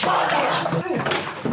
Saatana! Saatana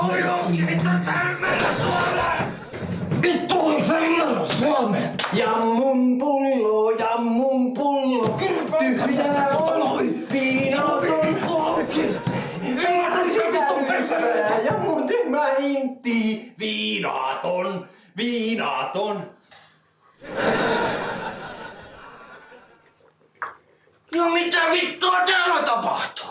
Se on johonkin vittu, et sä ymmärrät suomea! Vittu, et sä ymmärrä suomea! Ja mun pullo, ja mun pullo, tyhjä on, viinaton. Auki! Ymmärrätkö vittu persereikä? Ja mun tyhmä hintti, viinaton, viinaton. Ja mitä vittua täällä tapahtuu?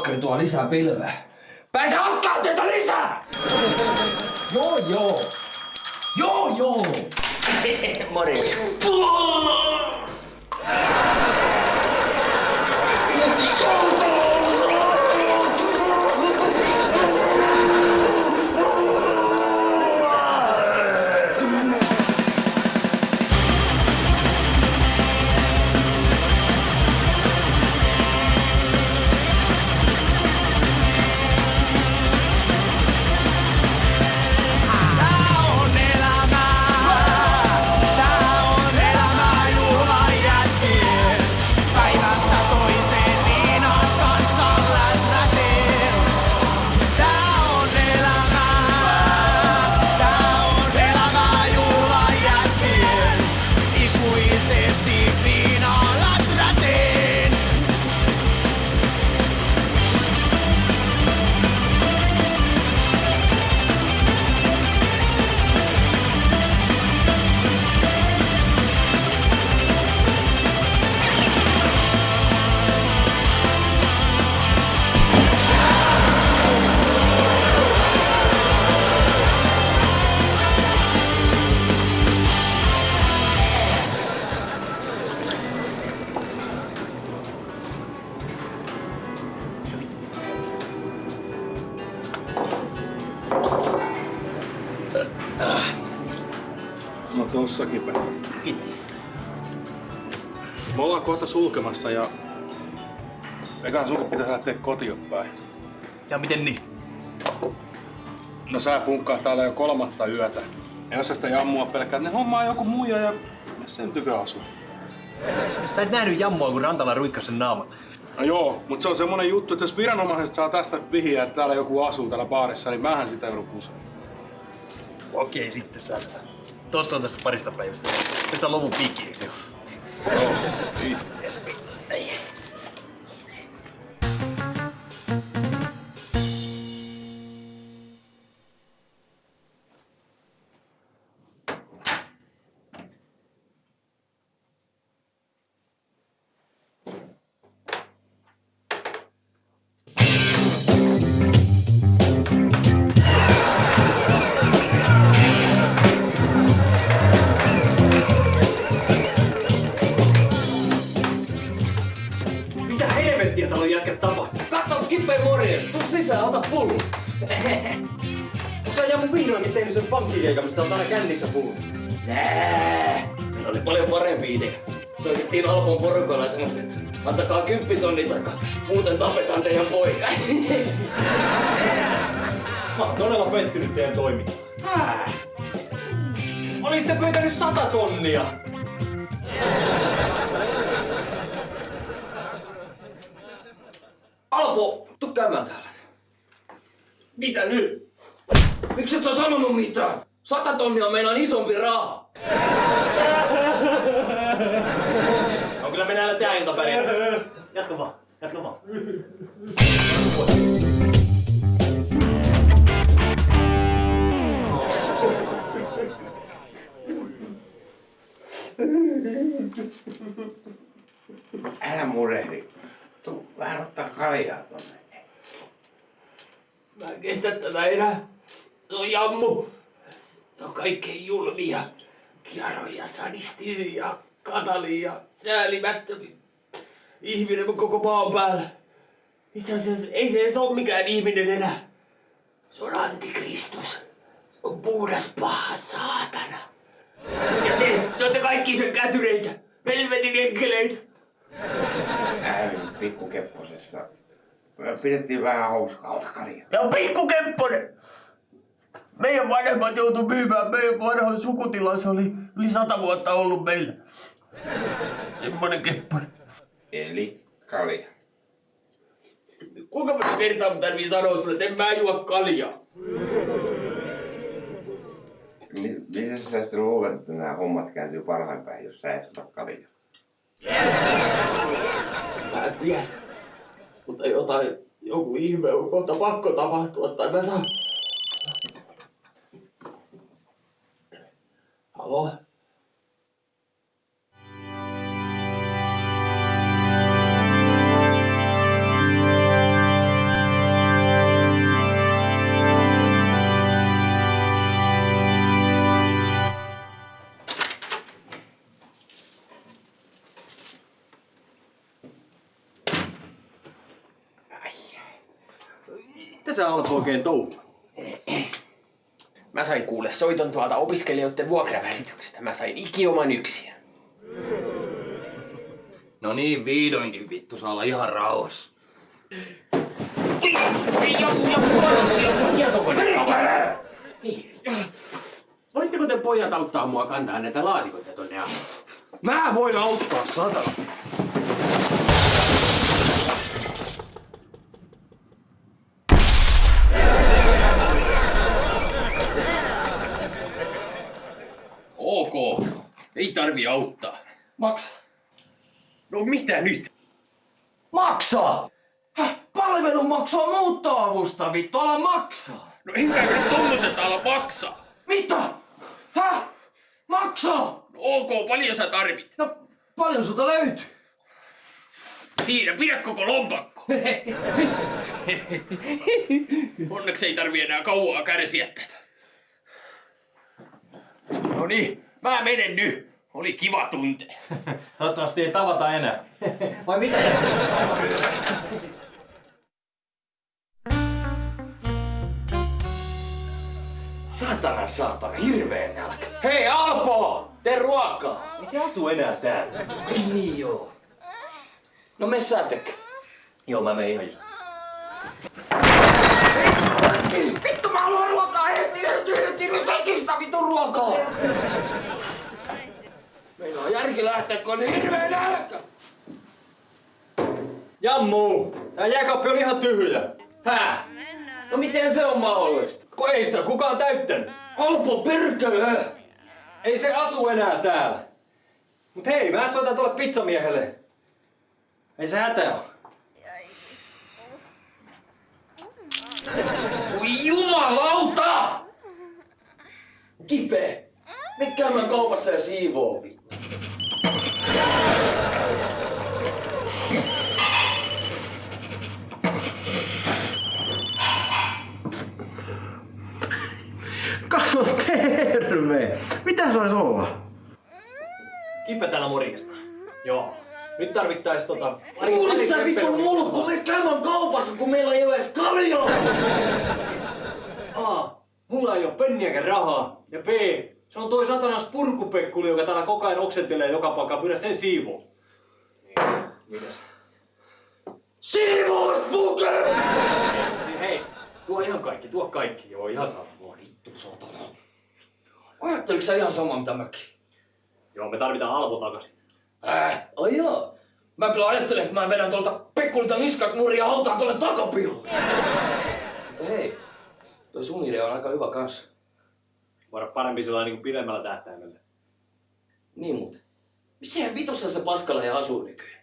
Talkkari tuo lisää pilveä. Pääse hakkaan teitä lisää! Joo joo. Joo joo. Morjens. Tossakin päin. Me ollaan kohta sulkemassa ja ekan sun pitäisi lähteä kotiin päin. Ja miten niin? No sä punkkaa täällä jo kolmatta yötä. Ja jos sä sitä jammua pelkää, ne hommaa joku muija ja sen tykö asuu. Sä et nähnyt jammua, kun Rantala ruikkas sen naaman. No joo, mutta se on semmonen juttu, että jos viranomaiset saa tästä vihjeä, että täällä joku asuu täällä baarissa, niin mähän sitä joudun. Okei, sitten sä. Tossa on tästä parista päivästä. Lopun piikki, eikö se Jammu vihdoinkin tehnyt sen pankkikeikan, mistä oot aina kännissä puhunut? Nää, meillä oli paljon parempi idea. Soitettiin Alpon porukoilla ja sanottiin, että antakaa kymppitonni takaa, muuten tapetaan teidän poika. Mä oon todella pettynyt teidän toimintaan. Olisitte pyytänyt sata tonnia! Alpo, tuu käymään täällä. Mitä nyt? Miksi et sä sanonut mitään? Sata tonnia on meidän isompi raha. No kyllä mennään tää ilta. Jatka vaan, jatka vaan. Julmia. Kiaroja, sadistisia, katalia, säälimättömin ihminen koko maan päällä. Itse asiassa ei se edes ole mikään ihminen enää. Se on antikristus. Se on puhdas paha saatana. Ja te, te olette kaikki sen kätyreitä, helvetin enkeleitä. Älä pikku kepposessa. Me pidettiin vähän hauskaa. Ota. Ja pikku Kempponen! Meidän vanhemmat joutu myymään meidän vanhan sukutilan, se oli yli sata vuotta ollut meillä. Semmonen Kempponen. Eli kalja. Kuinka monta kertaa mun tarvii sanoa sulle, että en mä juo kaljaa? Mi- Miten sä sitten luulet, että nämä hommat kääntyy parhain päin, jos sä et ota kaljaa? Mä en tiedä. Mutta jotain, joku ihme on kohta pakko tapahtua, tai mä saan... Halo? Mitä sä Alpo oikein touhua? Mä sain kuule soiton tuolta opiskelijoiden vuokravälityksestä. Mä sain ikioman yksiä. No niin, vihdoinkin vittu saa olla ihan rauhassa. Voitteko te pojat auttaa mua kantaa näitä laatikoita tonne alas? Mä voin auttaa sata. Ok, ei tarvi auttaa. Maksa. No mitä nyt? Maksaa! Häh? Palvelun maksua muuttoavusta vittu, ala maksaa! No enkä nyt tommosesta ala maksaa. Mitä? Häh? Maksaa! No ok, paljon sä tarvit? No paljon sulta löytyy? Siinä, pidä koko lompakko. Onneksi ei tarvi enää kauaa kärsiä tätä. No niin, mä menen nyt. Oli kiva tunte. Toivottavasti ei tavata enää. Vai mitä? Saatana, saatana, hirveen nälkä. Hei Alpo, tee ruokaa. Ei se asu enää täällä. Ei niin joo. No me sä. Joo, mä menen ihan just. Vittu mä haluan ruokaa heti, heti, heti, nyt heti sitä vittu ruokaa. Meillä on järki lähteä, kun on niin hirveen nälkä. Jammu! Tää jääkaappi on ihan tyhjä. Hää? No miten se on mahdollista? Kun ei sitä kukaan täyttänyt. Alpo perkele! Ei se asu enää täällä. Mut hei, mä soitan tuolle pizzamiehelle. Ei se hätä oo. Voi jumalauta! Kipe! Me käymään kaupassa ja siivoo vittu. Kato terve! Mitä sais olla? Kippe täällä morjesta. Joo. Nyt tarvittais tota... Kuulit sä vittu mulkku, me käymään kaupassa, kun meillä ei ole edes kaljaa! A. Mulla ei oo penniäkään rahaa. Ja B. Se on toi satanas purkupekkuli, joka täällä koko ajan oksentelee joka paikkaan. Pyydä sen siivoo. Mitäs? Siivouspuke! Hei, tuo ihan kaikki, tuo kaikki. Joo, ihan saa. Vittu sotana. Ajatteliko sä ihan sama mitä mäkin? Joo, me tarvitaan Alpo takaisin. Äh, ai joo. Mä kyllä ajattelen, että mä vedän tuolta Pekkulilta niskat nurin ja hautaan tuolle. Mutta hei, toi sun idea on aika hyvä kans. Voida parempi sillä niin pidemmällä tähtäimellä. Niin muuten. Missä vitussa se paskalla ja asuu nykyään?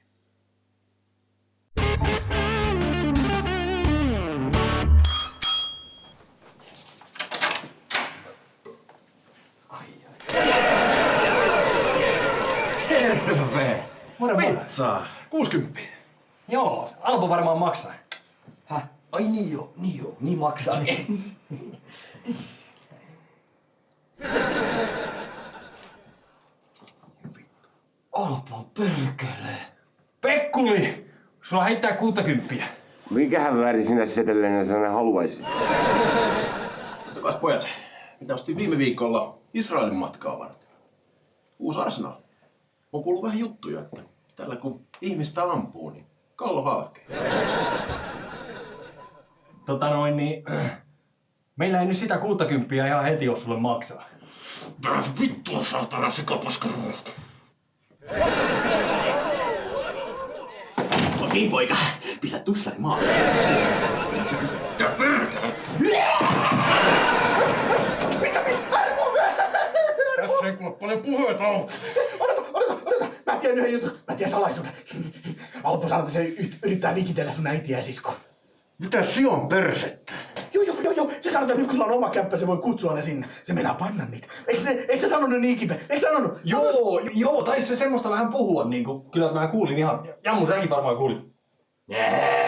Terve! Pizzaa! 60. Joo, Alpo varmaan maksaa. Häh? Ai niin joo, niin joo, niin maksaa. Alpo perkele. Pekkuli! Sulla heittää 60. Mikähän väri sinä setellenä sana haluaisit? Katsokas pojat, mitä ostin viime viikolla Israelin matkaa varten. Uusi Arsenal. On kuullut vähän juttuja, että tällä kun ihmistä ampuu, niin kallo halkee. Tota noin niin... Meillä ei nyt sitä 60 ihan heti ole sulle maksaa. Vittua saatana se kapaskaruuta. Okei poika, pistä tussari maalle. Mitä perkele? Mitä missä? Tässä ei kuule paljon puheita Mä tiedän yhden jutun. Mä tiedän salaisuuden. Alpo sanoo, että se yrittää vikitellä sun äitiä ja sisko. Mitä si on persettä? Joo, joo, joo, joo. Se sanoo, että nyt kun sulla on oma kämppä, se voi kutsua ne sinne. Se meinaa panna niitä. Eikö, ne, eikö se sanonut niin kipe? Eikö sanonut? Joo, joo, taisi se semmoista vähän puhua niinku. Kyllä mä kuulin ihan... Jammu, säkin varmaan kuulit.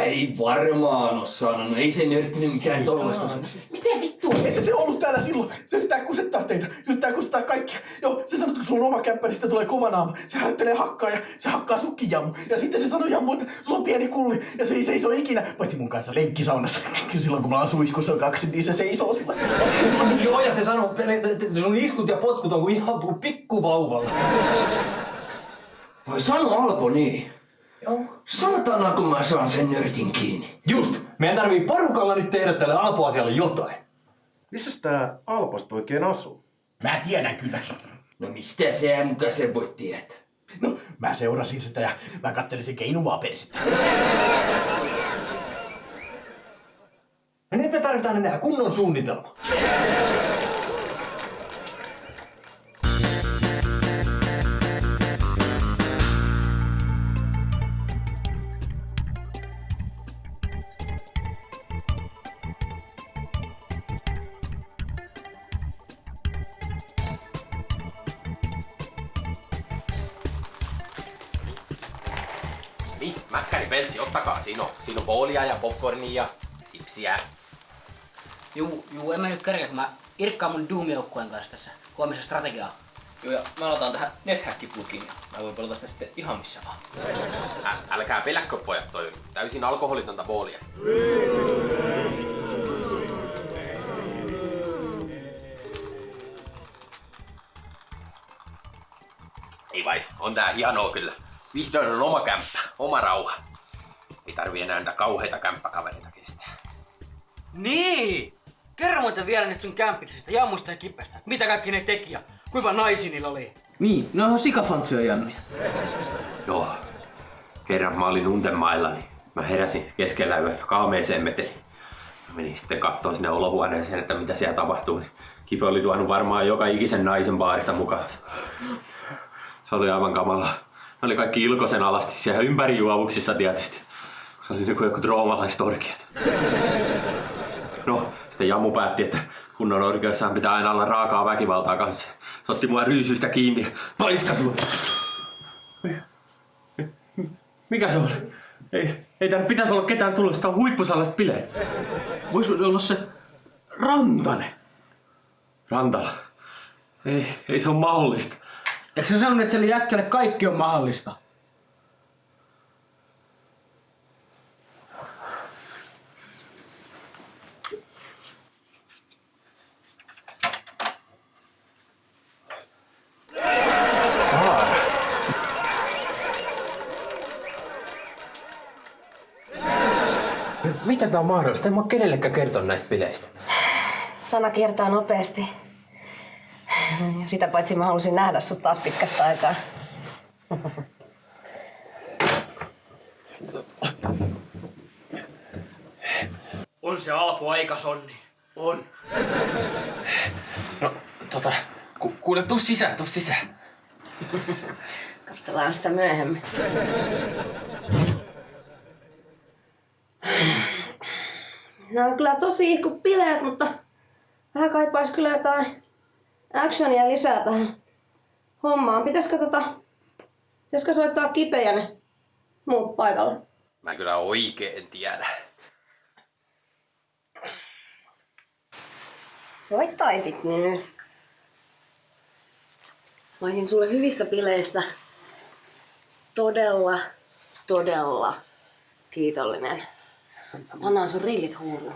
Ei varmaan oo sanonut, ei se nörttinyt mitään tollasta. Miten vittu? Ette te ollut täällä silloin. Se yrittää kusettaa teitä. Se yrittää kusettaa kaikkia. Joo, on oma kämppä, niin sitten tulee kova naama. Se harjoittelee hakkaa ja se hakkaa sukki jammu. Ja sitten se sanoo jammu, että sulla on pieni kulli ja se ei seiso ikinä. Paitsi mun kanssa lenkkisaunassa. Kyllä silloin kun mä oon suihkussa on kaksi, niin se seisoo sillä. joo, ja se sanoo, että sun iskut ja potkut on kuin ihan pikkuvauvalla. Vai sano Alpo niin? Joo. Saatana kun mä saan sen nörtin kiinni. Just! Meidän tarvii porukalla nyt tehdä tälle Alpo-asialle jotain. Missä tää Alpasta oikein asuu? Mä tiedän kyllä. No mistä sä muka sen voit tietää? No, mä seurasin sitä ja mä kattelin sen keinuvaa persettä. No nyt me tarvitaan enää kunnon suunnitelma. Siinä on, siinä on boolia ja popcornia ja sipsiä. Juu, juu, en mä nyt kerkeä, kun mä irkkaan mun Doom-joukkueen kanssa tässä huomisen strategiaa. Joo, ja mä aloitan tähän NetHack-plugiin ja mä voin pelata sitä sitten ihan missä vaan. Ä, älkää peläkkö pojat, toi täysin alkoholitonta boolia. Ei vai, on tää hienoa kyllä. Vihdoin on oma kämppä, oma rauha. Tarvii enää näitä kauheita kämppäkavereita kestää. Niin! Kerro muuten vielä nyt sun kämpiksistä, jammusta ja kipestä. Mitä kaikki ne teki ja kuinka naisi niillä oli? Niin, ne on sikafantsuja jannuja. Joo. Kerran mä olin untemailla, niin mä heräsin keskellä yötä kaameeseen meteliin. Mä menin sitten kattoo sinne olohuoneeseen, että mitä siellä tapahtuu. Niin Kipe oli tuonut varmaan joka ikisen naisen baarista mukaan. Se oli aivan kamalaa. Ne oli kaikki ilkosen alasti siellä ympärijuovuksissa tietysti. Se oli niinku joku droomalaiset orkiat. No, sitten Jammu päätti, että kunnon orkioissaan pitää aina olla raakaa väkivaltaa kanssa. Se otti mua ryysyistä kiinni ja paiskasi mut. Mikä se oli? Ei, ei tänne pitäisi olla ketään tulossa, tää on huippusalaista bileet. Voisiko se olla se Rantanen? Rantala. Ei, ei se ole mahdollista. Eikö sä sanonut, että sille jätkälle kaikki on mahdollista? Miten tää on mahdollista? En mä kenellekään kertonut näistä bileistä. Sana kiertää nopeasti. Ja sitä paitsi mä halusin nähdä sut taas pitkästä aikaa. On se Alpo aika sonni. On. No, tota, ku, kuule, tuu sisään, tuu sisään. Katsellaan sitä myöhemmin. Nämä on kyllä tosi ihku bileet, mutta vähän kaipaisi kyllä jotain actionia lisää tähän hommaan. Pitäisikö tota... Pitäisikö soittaa kipeä ne muut paikalle? Mä kyllä oikein tiedä. Soittaisit nyt. Mä olisin sulle hyvistä bileistä todella, todella kiitollinen. Pannaan sun rillit huuruun.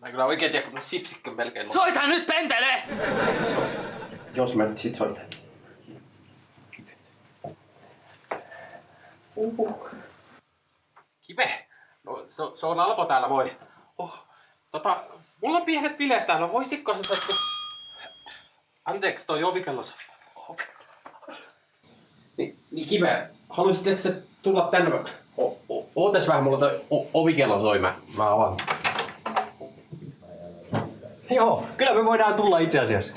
Mä kyllä oikein tiedä, kun sipsikkö melkein loppu. Soita nyt pentele! Jos mä nyt sit soitan. Kipe! No, se, se on Alpo täällä, moi. Oh, tota, mulla on pienet bileet täällä, voisitko sä sattu... Anteeksi, toi ovikello soi. Ovi. Niin, niin Kipe, haluaisitteko te tulla tänne? O, o, ootas vähän, mulla toi ovikello soi, mä, mä avaan. Joo, kyllä me voidaan tulla itse asiassa.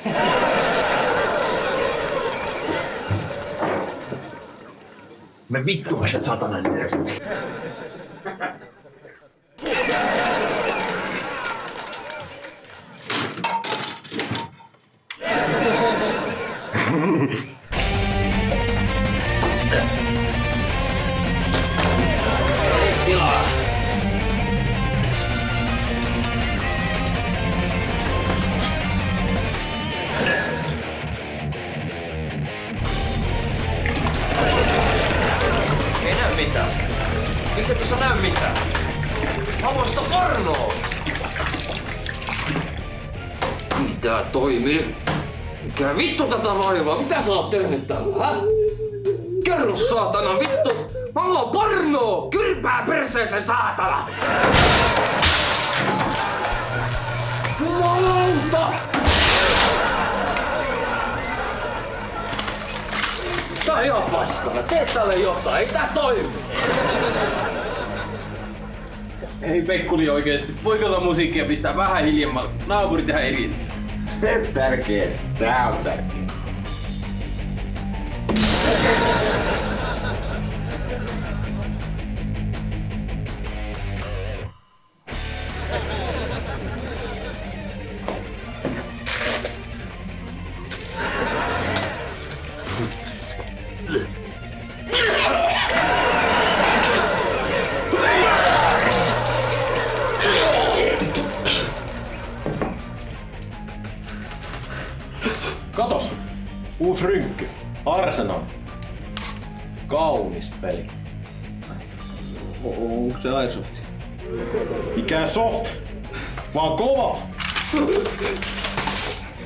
Me vittu meidän satanan nörtti. Mitään. Miksi et tuossa näy mitään? Haluan sitä pornoa! Mitä toimii? Mikä vittu tätä vaivaa? Mitä sä oot tehnyt tällä, hä? Kerro saatana vittu! Mä haluan pornoa! Kyrpää perseeseen saatana! Jumalauta! On ihan paskana. Tee tälle jotain. Ei tää toimi. Ei Pekkuli oikeesti, voiko tota musiikkia pistää vähän hiljemmalle? Naapurit ihan eri. Se on tärkeä. Tää on tärkeä.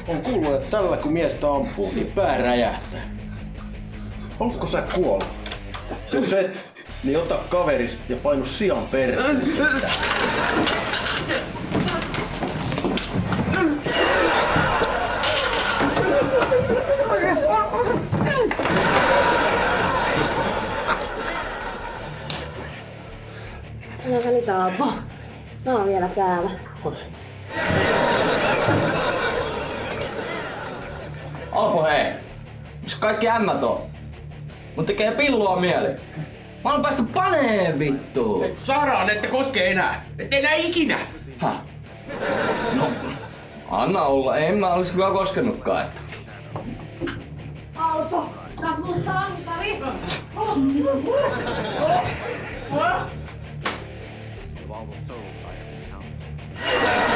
On kuullut, että tällä kun miestä ampuu, niin pää räjähtää. Haluatko sä kuolla? Jos et, niin ota kaveris ja painu sian perseeseen. Älä välitä Alpo. Mä oon vielä täällä. Alpo hei. Missä kaikki ämmät on? Mut tekee pillua mieli. Mä oon päästy paneen vittu. Saadaan, ette koske enää. Ette enää ikinä. Häh? No, anna olla. En mä olis kyllä koskenutkaan. Että. Alpo, sä mun sankari. Hyi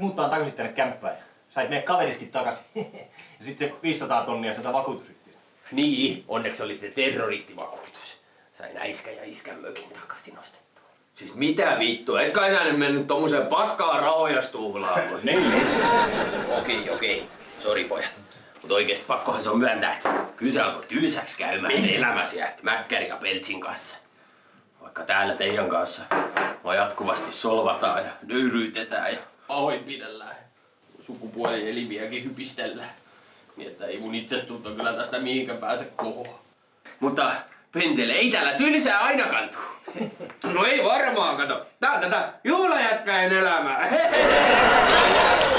muuttaa takaisin tänne kämppään? Sait meidän kaveriskin takaisin. Ja sitten se 500 tonnia sieltä vakuutusyhtiöstä. Niin, onneksi oli se terroristivakuutus. Sain äiskä ja iskän mökin takaisin ostettua. Siis mitä vittu, et kai sä nyt mennyt tommoseen paskaa rahoja stuhlaamaan? Niin. okei, okei. Sori pojat. Mutta oikeesti pakkohan se on myöntää, että kyllä se alkoi tylsäksi käymään se elämäsi ja Mäkkäri ja Peltsin kanssa. Vaikka täällä teidän kanssa mua jatkuvasti solvataan ja nöyryytetään ja pahoinpidellään. Sukupuolielimiäkin hypistellään. Niin että ei mun itsetunto kyllä tästä mihinkään pääse kohoa. Mutta Pentele, ei täällä tylsää ainakaan tuu. No ei varmaan, kato. Tää on tätä juhlajätkäin elämää.